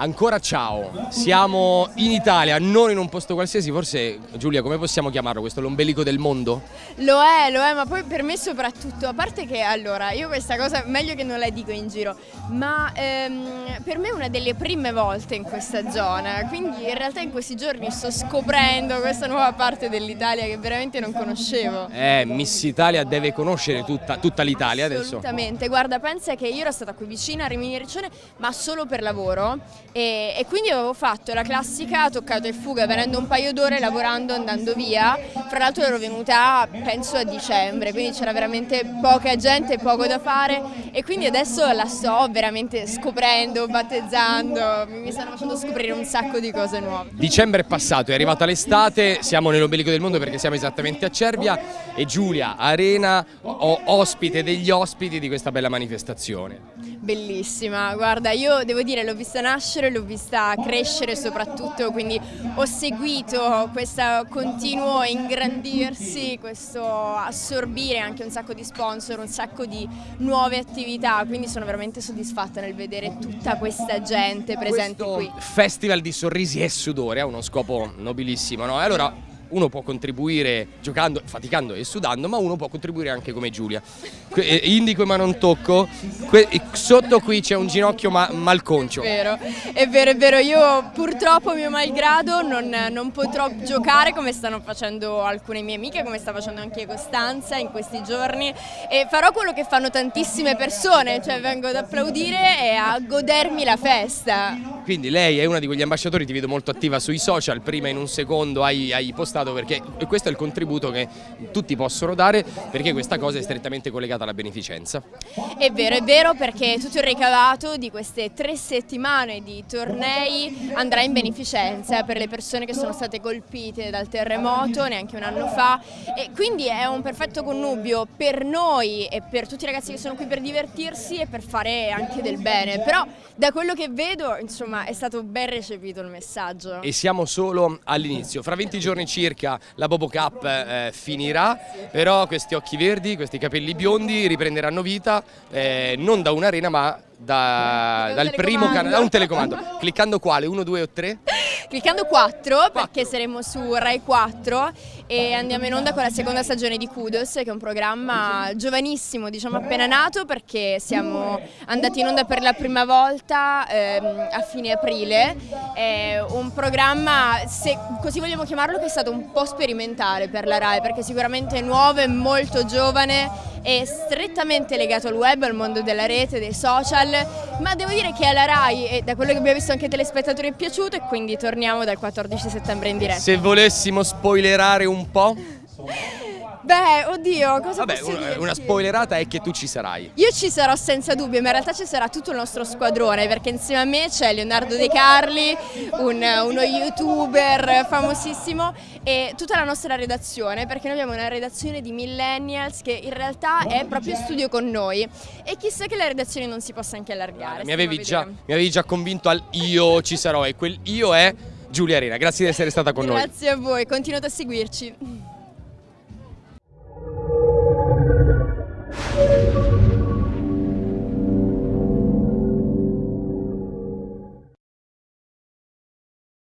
Ancora ciao, siamo in Italia, non in un posto qualsiasi, forse Giulia come possiamo chiamarlo questo, l'ombelico del mondo? Lo è, lo è, ma poi per me soprattutto, a parte che allora, io questa cosa meglio che non la dico in giro, ma ehm, per me è una delle prime volte in questa zona, quindi in realtà in questi giorni sto scoprendo questa nuova parte dell'Italia che veramente non conoscevo. Eh, Miss Italia deve conoscere tutta, tutta l'Italia adesso. Assolutamente, guarda pensa che io ero stata qui vicina a Rimini Riccione ma solo per lavoro e, e, quindi avevo fatto la classica toccato e fuga venendo un paio d'ore lavorando andando via fra l'altro ero venuta penso a dicembre quindi c'era veramente poca gente poco da fare e quindi adesso la sto veramente scoprendo battezzando mi stanno facendo scoprire un sacco di cose nuove. Dicembre è passato è arrivata l'estate siamo nell'ombelico del mondo perché siamo esattamente a Cervia e Giulia Arena ospite degli ospiti di questa bella manifestazione. Bellissima, guarda io devo dire l'ho vista nascere, l'ho vista crescere soprattutto, quindi ho seguito questo continuo ingrandirsi, questo assorbire anche un sacco di sponsor, un sacco di nuove attività, quindi sono veramente soddisfatta nel vedere tutta questa gente presente Questo qui. Festival di sorrisi e sudore ha uno scopo nobilissimo, no? E allora uno può contribuire giocando, faticando e sudando, ma uno può contribuire anche come Giulia. Eh, indico ma non tocco, sotto qui c'è un ginocchio ma malconcio. È vero, è vero, è vero, io purtroppo mio malgrado non, non potrò giocare come stanno facendo alcune mie amiche, come sta facendo anche Costanza in questi giorni e farò quello che fanno tantissime persone, cioè vengo ad applaudire e a godermi la festa. Quindi lei è una di quegli ambasciatori, ti vedo molto attiva sui social, prima in un secondo hai, hai postato Stato perché questo è il contributo che tutti possono dare perché questa cosa è strettamente collegata alla beneficenza. È vero, è vero perché tutto il ricavato di queste tre settimane di tornei andrà in beneficenza per le persone che sono state colpite dal terremoto neanche un anno fa e quindi è un perfetto connubio per noi e per tutti i ragazzi che sono qui per divertirsi e per fare anche del bene, però da quello che vedo insomma è stato ben recepito il messaggio. E siamo solo all'inizio, fra 20 giorni circa circa la Bobo Cup eh, finirà, però questi occhi verdi, questi capelli biondi riprenderanno vita eh, non da un'arena ma da, dal primo canale, da un telecomando. Cliccando quale? 1, 2 o 3? Cliccando 4 perché saremo su Rai 4 e andiamo in onda con la seconda stagione di Kudos che è un programma giovanissimo, diciamo appena nato perché siamo andati in onda per la prima volta ehm, a fine aprile. È un programma, se così vogliamo chiamarlo, che è stato un po' sperimentale per la Rai perché sicuramente è nuovo e molto giovane è strettamente legato al web, al mondo della rete, dei social, ma devo dire che alla RAI e da quello che abbiamo visto anche ai telespettatori è piaciuto e quindi torniamo dal 14 settembre in diretta. Se volessimo spoilerare un po'? Beh, oddio, cosa Vabbè, posso una, una spoilerata è che tu ci sarai. Io ci sarò senza dubbio, ma in realtà ci sarà tutto il nostro squadrone, perché insieme a me c'è Leonardo De Carli, un, uno youtuber famosissimo, e tutta la nostra redazione, perché noi abbiamo una redazione di millennials che in realtà è proprio in studio con noi. E chissà che la redazione non si possa anche allargare. Mi avevi, già, mi avevi già convinto al io ci sarò, e quel io è Giulia Arena. Grazie di essere stata con Grazie noi. Grazie a voi, continuate a seguirci.